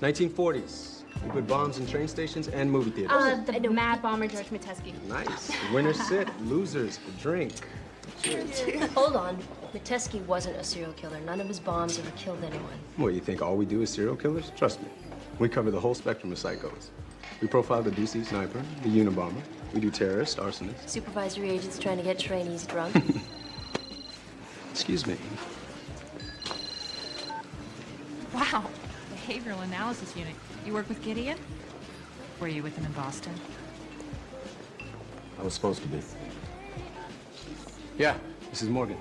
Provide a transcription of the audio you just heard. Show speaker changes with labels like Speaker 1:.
Speaker 1: 1940s. We put bombs in train stations and movie theaters.
Speaker 2: Uh, the mad bomber George Metesky.
Speaker 1: nice. Winners sit, losers drink.
Speaker 3: Hold on. Metesky wasn't a serial killer. None of his bombs ever killed anyone.
Speaker 1: What, you think all we do is serial killers? Trust me. We cover the whole spectrum of psychos. We profile the DC sniper, the Unabomber. We do terrorist, arsonists.
Speaker 3: Supervisory agents trying to get trainees drunk.
Speaker 1: Excuse me.
Speaker 4: Wow, behavioral analysis unit. You work with Gideon? Were you with him in Boston?
Speaker 1: I was supposed to be. Yeah, this is Morgan.